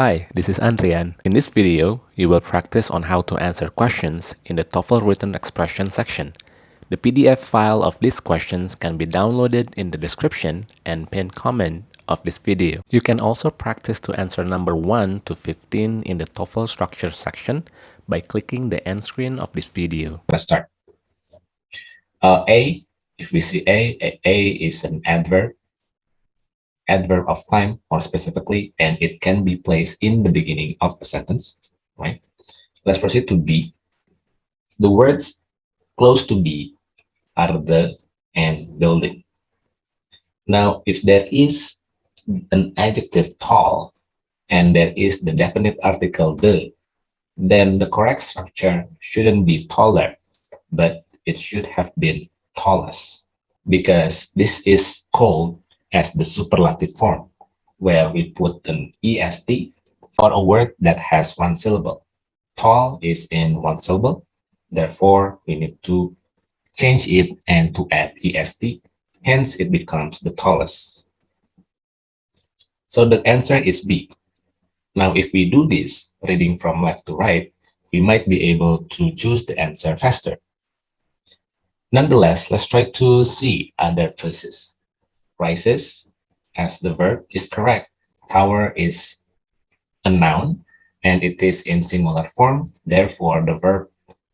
Hi, this is Andrian. In this video, you will practice on how to answer questions in the TOEFL written expression section. The PDF file of these questions can be downloaded in the description and pinned comment of this video. You can also practice to answer number 1 to 15 in the TOEFL structure section by clicking the end screen of this video. Let's start. Uh, a, if we see A, A, A is an adverb adverb of time more specifically, and it can be placed in the beginning of a sentence, right? Let's proceed to B. The words close to B are the and building. Now, if there is an adjective tall and there is the definite article the, then the correct structure shouldn't be taller, but it should have been tallest because this is called as the superlative form, where we put an est for a word that has one syllable. Tall is in one syllable, therefore we need to change it and to add est, hence it becomes the tallest. So the answer is B. Now if we do this, reading from left to right, we might be able to choose the answer faster. Nonetheless, let's try to see other choices rises as the verb is correct. Tower is a noun and it is in singular form. Therefore, the verb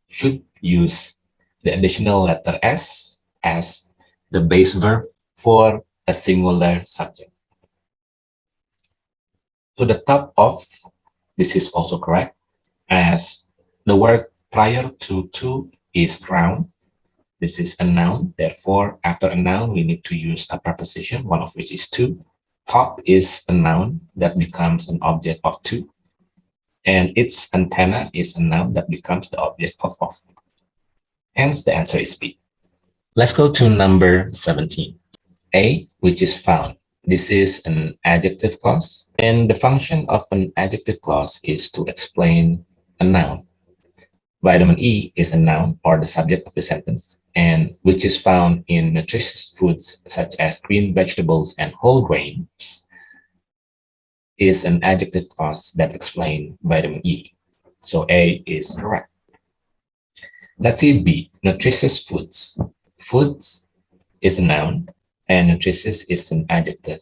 should use the additional letter S as the base verb for a singular subject. To the top of, this is also correct, as the word prior to to is round this is a noun. Therefore, after a noun, we need to use a preposition, one of which is to. Top is a noun that becomes an object of to. And its antenna is a noun that becomes the object of of. Hence, the answer is B. Let's go to number 17. A, which is found. This is an adjective clause. And the function of an adjective clause is to explain a noun. Vitamin E is a noun or the subject of the sentence and which is found in nutritious foods such as green vegetables and whole grains, is an adjective clause that explain vitamin E. So A is correct. Let's see B, nutritious foods. Foods is a noun and nutritious is an adjective.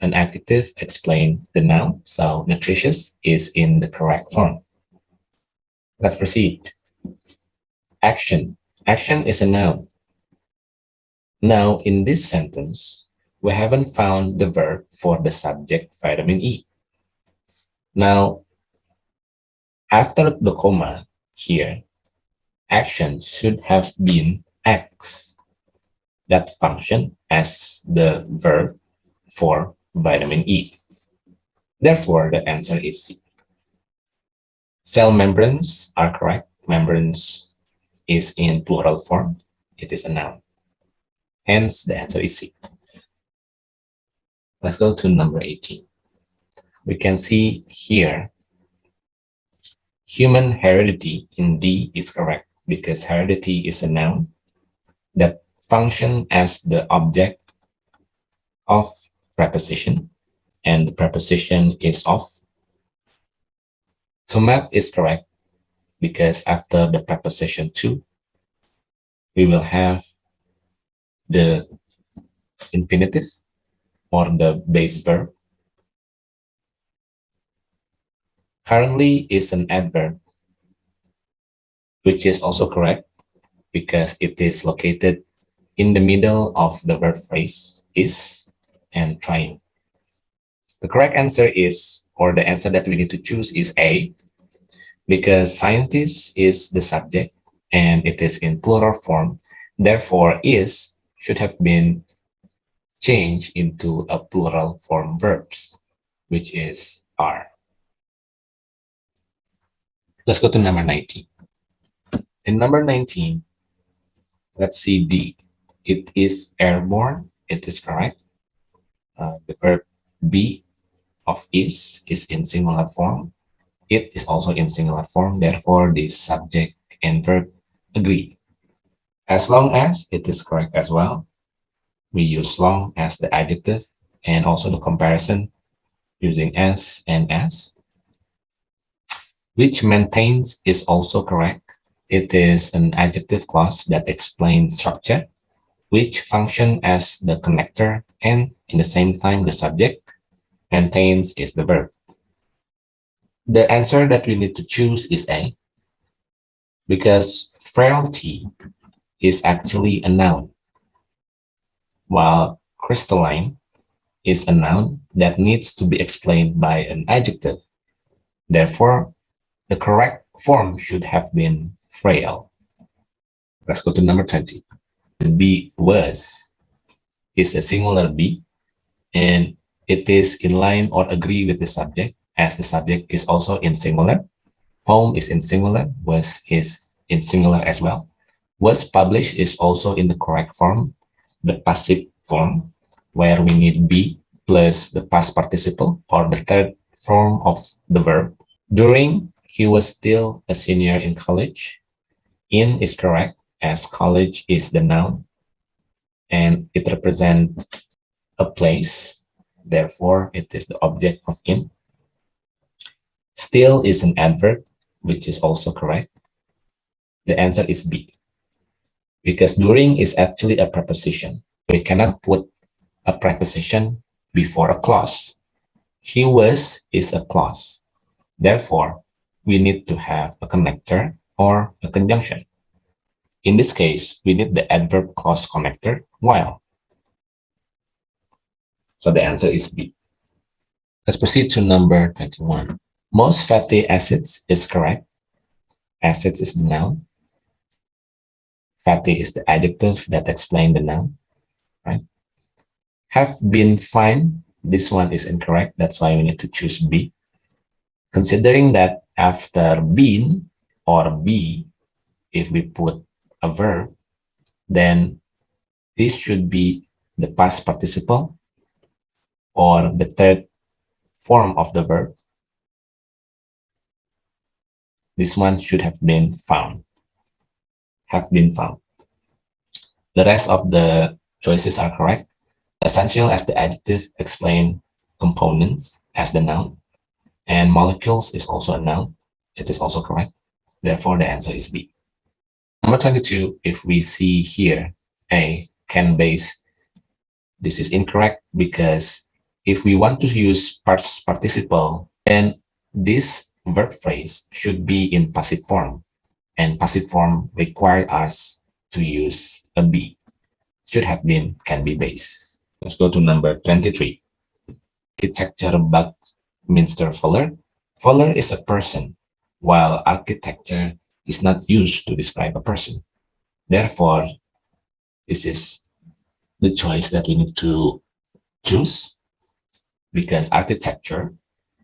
An adjective explain the noun, so nutritious is in the correct form. Let's proceed. Action Action is a noun. Now, in this sentence, we haven't found the verb for the subject vitamin E. Now, after the comma here, action should have been X that function as the verb for vitamin E. Therefore, the answer is C. Cell membranes are correct. Membranes is in plural form, it is a noun. Hence, the answer is C. Let's go to number 18. We can see here, human heredity in D is correct because heredity is a noun that function as the object of preposition and the preposition is of. So map is correct because after the preposition to, we will have the infinitive or the base verb. Currently is an adverb, which is also correct because it is located in the middle of the verb phrase is and trying. The correct answer is, or the answer that we need to choose is A, because scientist is the subject and it is in plural form. Therefore, is should have been changed into a plural form verbs, which is are. Let's go to number 19. In number 19, let's see D. It is airborne. It is correct. Uh, the verb be of is is in singular form it is also in singular form, therefore the subject and verb agree. As long as it is correct as well, we use long as the adjective and also the comparison using S and S. Which maintains is also correct. It is an adjective clause that explains structure, which function as the connector and in the same time the subject. Maintains is the verb. The answer that we need to choose is A, because frailty is actually a noun, while crystalline is a noun that needs to be explained by an adjective. Therefore, the correct form should have been frail. Let's go to number 20. The be was is a singular be, and it is in line or agree with the subject as the subject is also in singular. Home is in singular, was is in singular as well. Was published is also in the correct form, the passive form, where we need be plus the past participle or the third form of the verb. During, he was still a senior in college. In is correct as college is the noun and it represents a place. Therefore, it is the object of in. Still is an adverb, which is also correct. The answer is B. Because during is actually a preposition. We cannot put a preposition before a clause. He was is a clause. Therefore, we need to have a connector or a conjunction. In this case, we need the adverb clause connector while. So the answer is B. Let's proceed to number 21. Most fatty acids is correct. Acids is the noun. Fatty is the adjective that explains the noun, right? Have been fine. This one is incorrect. That's why we need to choose B. Considering that after been or be, if we put a verb, then this should be the past participle or the third form of the verb this one should have been found. Have been found. The rest of the choices are correct. Essential as the adjective explain components as the noun. And molecules is also a noun. It is also correct. Therefore, the answer is B. Number 22, if we see here, A, can base, this is incorrect because if we want to use participle, then this verb phrase should be in passive form, and passive form require us to use a be. Should have been, can be base. Let's go to number 23. Architecture Buckminster Fuller. Fuller is a person, while architecture is not used to describe a person. Therefore, this is the choice that we need to choose because architecture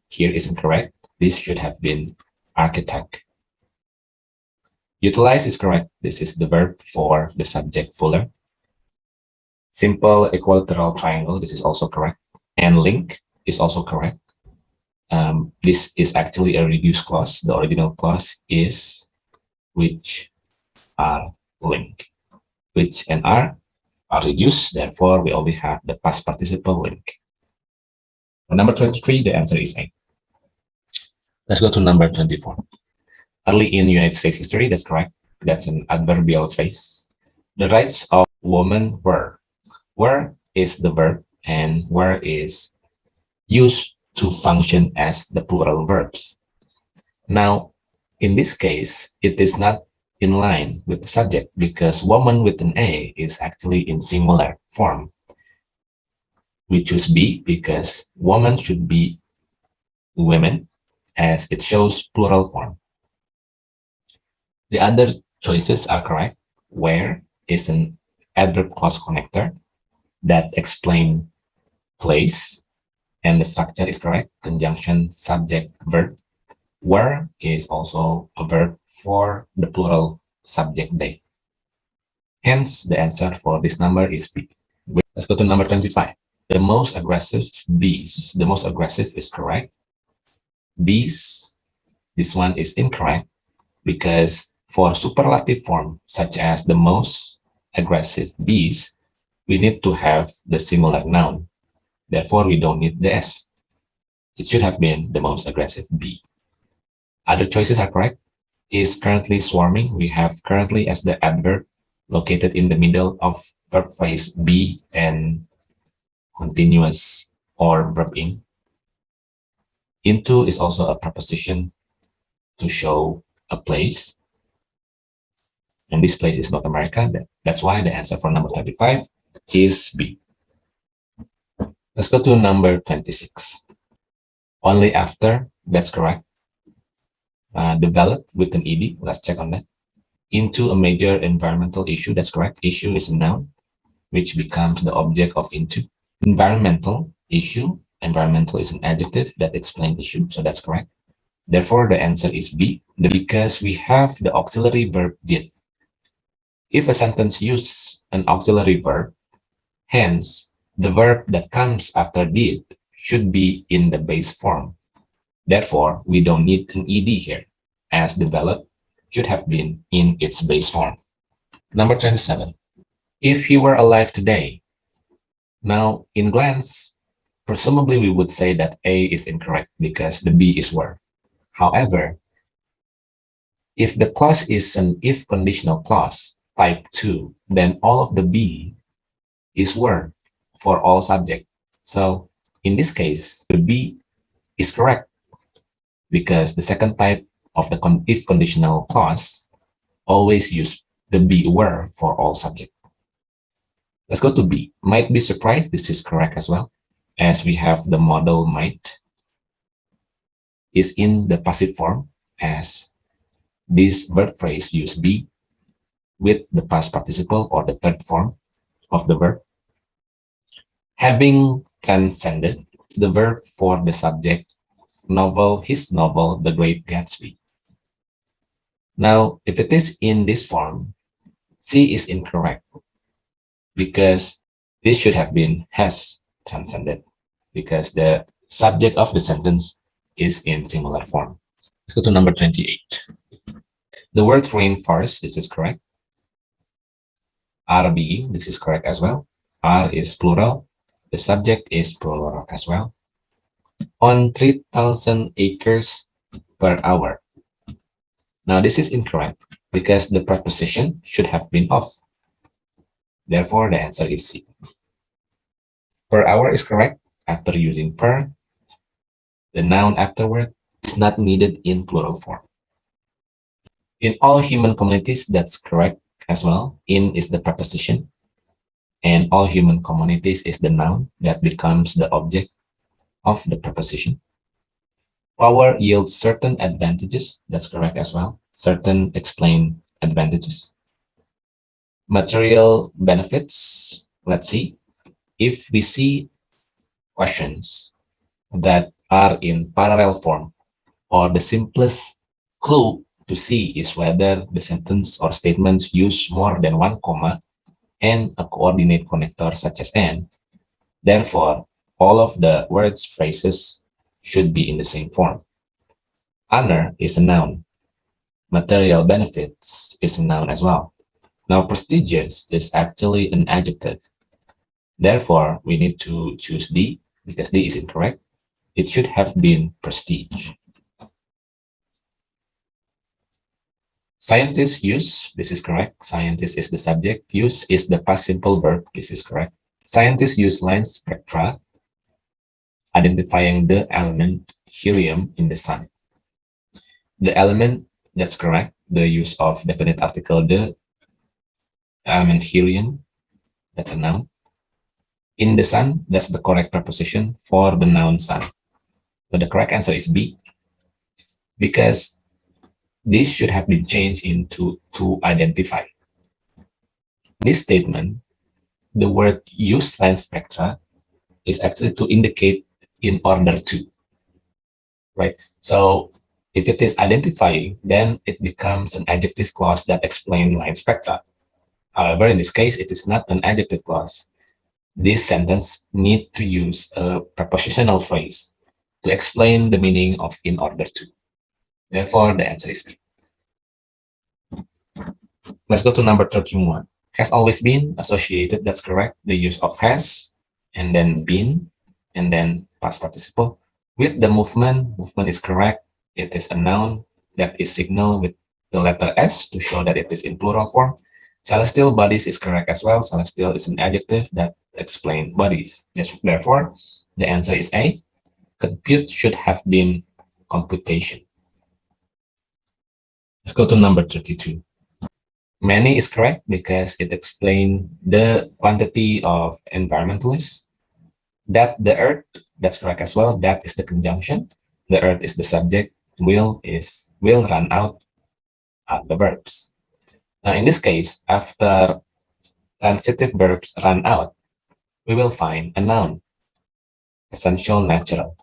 here is incorrect this should have been architect. Utilize is correct. This is the verb for the subject fuller. Simple equilateral triangle, this is also correct. And link is also correct. Um, this is actually a reduced clause. The original clause is which are link. Which and are are reduced. Therefore, we only have the past participle link. Number 23, the answer is A. Let's go to number 24. Early in United States history, that's correct. That's an adverbial phrase. The rights of women were. Were is the verb and were is used to function as the plural verbs. Now, in this case, it is not in line with the subject because woman with an A is actually in singular form. We choose B because woman should be women as it shows plural form. The other choices are correct. Where is an adverb clause connector that explain place and the structure is correct. Conjunction, subject, verb. Where is also a verb for the plural subject they. Hence, the answer for this number is B. Let's go to number 25. The most aggressive bees. The most aggressive is correct. This, this one is incorrect because for superlative form, such as the most aggressive bees, we need to have the singular noun. Therefore, we don't need the S. It should have been the most aggressive B. Other choices are correct. Is currently swarming. We have currently as the adverb located in the middle of verb phrase be and continuous or verb in. Into is also a preposition to show a place. And this place is North America. That's why the answer for number 25 is B. Let's go to number 26. Only after, that's correct. Uh, developed with an ED, let's check on that. Into a major environmental issue, that's correct. Issue is a noun, which becomes the object of into. Environmental issue, environmental is an adjective that explains issue, so that's correct. Therefore, the answer is B, because we have the auxiliary verb did. If a sentence uses an auxiliary verb, hence, the verb that comes after did should be in the base form. Therefore, we don't need an ed here, as developed should have been in its base form. Number 27. If he were alive today. Now, in glance, presumably we would say that A is incorrect because the B is were. However, if the clause is an if conditional clause, type 2, then all of the B is were for all subject. So in this case, the B is correct because the second type of the con if conditional clause always use the be were for all subject. Let's go to B. Might be surprised. This is correct as well, as we have the model might is in the passive form as this verb phrase use be with the past participle or the third form of the verb Having transcended the verb for the subject, novel, his novel, The Great Gatsby. Now, if it is in this form, C is incorrect because this should have been has transcended because the subject of the sentence is in similar form. Let's go to number 28. The word rainforest, this is correct. RB, this is correct as well. R is plural. The subject is plural as well. On 3,000 acres per hour. Now this is incorrect because the preposition should have been off. Therefore, the answer is C. Per hour is correct after using per. The noun afterward is not needed in plural form. In all human communities, that's correct as well. In is the preposition and all human communities is the noun that becomes the object of the preposition. Power yields certain advantages. That's correct as well. Certain explain advantages. Material benefits. Let's see. If we see questions that are in parallel form or the simplest clue to see is whether the sentence or statements use more than one comma and a coordinate connector such as and. Therefore, all of the words phrases should be in the same form. Honor is a noun. Material benefits is a noun as well. Now, prestigious is actually an adjective. Therefore, we need to choose D because D is incorrect. It should have been prestige. Scientists use, this is correct. Scientist is the subject. Use is the past simple verb. This is correct. Scientists use line spectra, identifying the element helium in the sun. The element, that's correct. The use of definite article, the element helium, that's a noun. In the sun, that's the correct preposition for the noun sun. So the correct answer is B. Because this should have been changed into to identify. This statement, the word use line spectra is actually to indicate in order to, right? So if it is identifying, then it becomes an adjective clause that explains line spectra. However, in this case, it is not an adjective clause. This sentence need to use a prepositional phrase to explain the meaning of in order to. Therefore, the answer is B. Let's go to number 31. Has always been associated, that's correct. The use of has, and then been, and then past participle. With the movement, movement is correct. It is a noun that is signaled with the letter S to show that it is in plural form. Celestial bodies is correct as well. Celestial is an adjective that explains bodies. Therefore, the answer is A. Compute should have been computation. Let's go to number 32. Many is correct because it explains the quantity of environmentalists. That the earth, that's correct as well. That is the conjunction. The earth is the subject. Will is will run out are the verbs. Now in this case, after transitive verbs run out, we will find a noun, essential natural.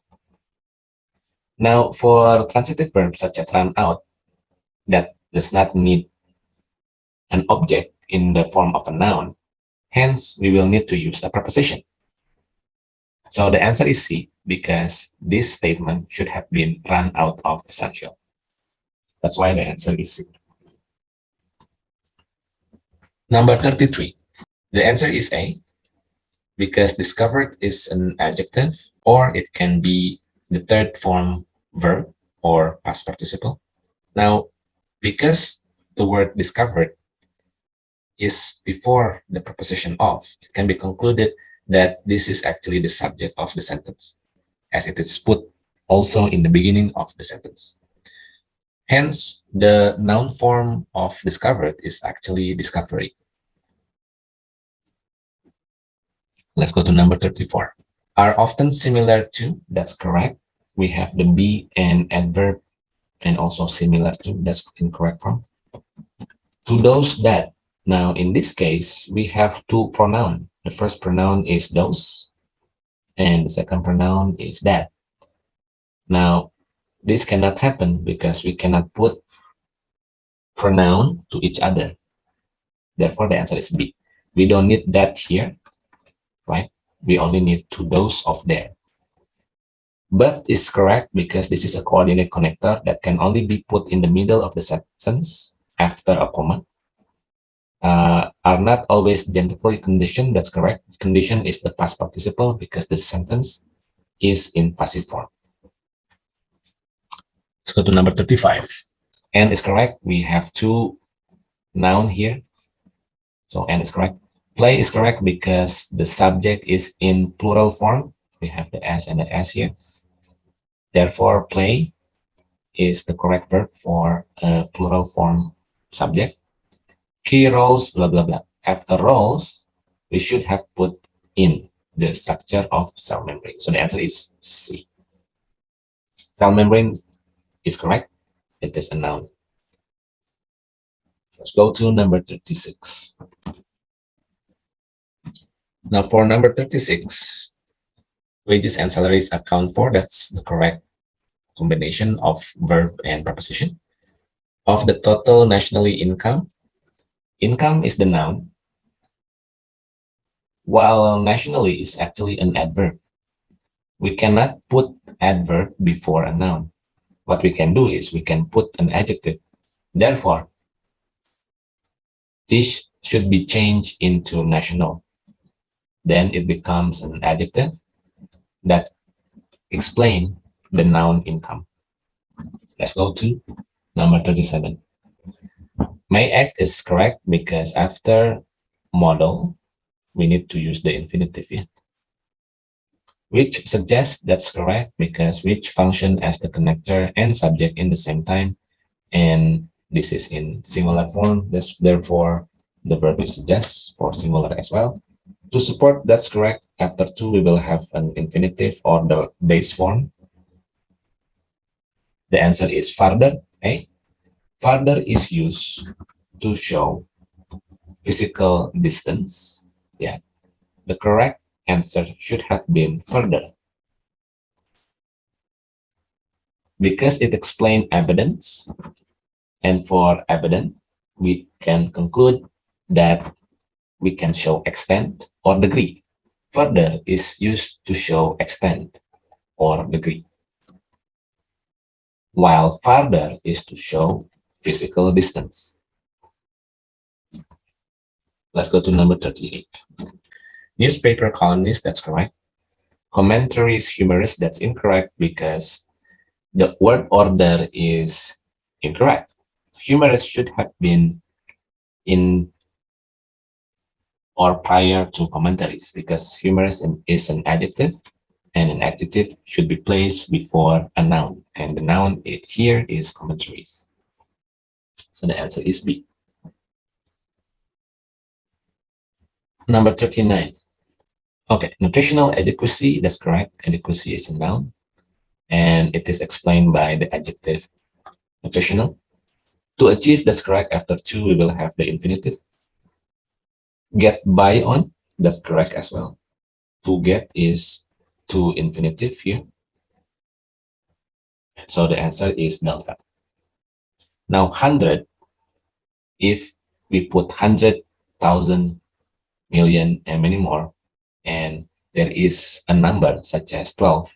Now for transitive verbs such as run out, that does not need an object in the form of a noun. Hence, we will need to use a preposition. So the answer is C because this statement should have been run out of essential. That's why the answer is C. Number 33. The answer is A because discovered is an adjective or it can be the third form verb or past participle. Now, because the word discovered is before the preposition of, it can be concluded that this is actually the subject of the sentence, as it is put also in the beginning of the sentence. Hence, the noun form of discovered is actually discovery. Let's go to number 34. Are often similar to, that's correct. We have the be and adverb and also similar to, that's incorrect form. To those that, now in this case, we have two pronoun. The first pronoun is those, and the second pronoun is that. Now, this cannot happen because we cannot put pronoun to each other. Therefore, the answer is B. We don't need that here, right? We only need to those of there. But it's correct because this is a coordinate connector that can only be put in the middle of the sentence after a comma. Uh, are not always genitively conditioned. That's correct. Condition is the past participle because the sentence is in passive form. Let's go to number 35. And is correct. We have two noun here. So and is correct. Play is correct because the subject is in plural form. We have the S and the S here. Therefore, play is the correct verb for a plural form subject. Key roles, blah, blah, blah. After roles, we should have put in the structure of cell membrane. So the answer is C. Cell membrane is correct. It is a noun. Let's go to number 36. Now for number 36, wages and salaries account for, that's the correct combination of verb and preposition. Of the total nationally income, income is the noun, while nationally is actually an adverb. We cannot put adverb before a noun what we can do is we can put an adjective. Therefore, this should be changed into national. Then it becomes an adjective that explain the noun income. Let's go to number 37. May act is correct because after model, we need to use the infinitive. Yeah? Which suggests that's correct because which function as the connector and subject in the same time. And this is in singular form. This therefore the verb is suggest for singular as well. To support that's correct after two we will have an infinitive or the base form. The answer is farther okay eh? farther is used to show physical distance. Yeah. The correct answer should have been further. Because it explained evidence, and for evidence, we can conclude that we can show extent or degree. Further is used to show extent or degree, while farther is to show physical distance. Let's go to number 38. Newspaper columnist, that's correct. Commentaries humorous, that's incorrect because the word order is incorrect. Humorous should have been in or prior to commentaries because humorous is an adjective and an adjective should be placed before a noun and the noun here is commentaries. So the answer is B. Number 39. Okay, nutritional adequacy, that's correct. Adequacy is a noun and it is explained by the adjective nutritional. To achieve, that's correct. After two, we will have the infinitive. Get by on, that's correct as well. To get is to infinitive here. So the answer is delta. Now 100, if we put 100,000 million and many more, and there is a number such as 12,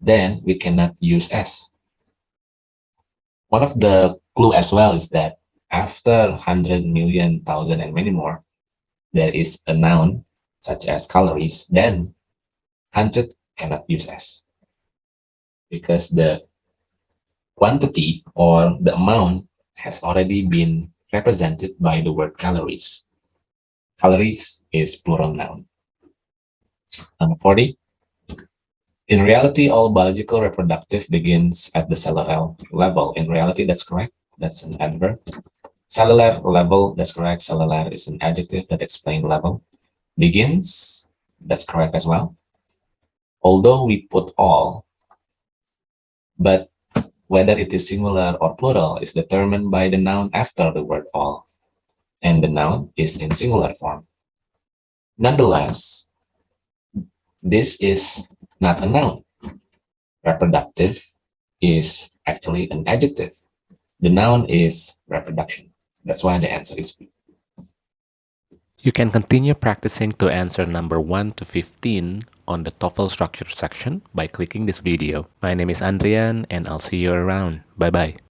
then we cannot use S. One of the clue as well is that after 100 million, thousand, and many more, there is a noun such as calories, then 100 cannot use S because the quantity or the amount has already been represented by the word calories. Calories is plural noun. Number 40. In reality, all biological reproductive begins at the cellular level. In reality, that's correct. That's an adverb. Cellular level, that's correct. Cellular is an adjective that explains level. Begins, that's correct as well. Although we put all, but whether it is singular or plural is determined by the noun after the word all, and the noun is in singular form. Nonetheless, this is not a noun. Reproductive is actually an adjective. The noun is reproduction. That's why the answer is B. You can continue practicing to answer number 1 to 15 on the TOEFL structure section by clicking this video. My name is Andrian and I'll see you around. Bye-bye.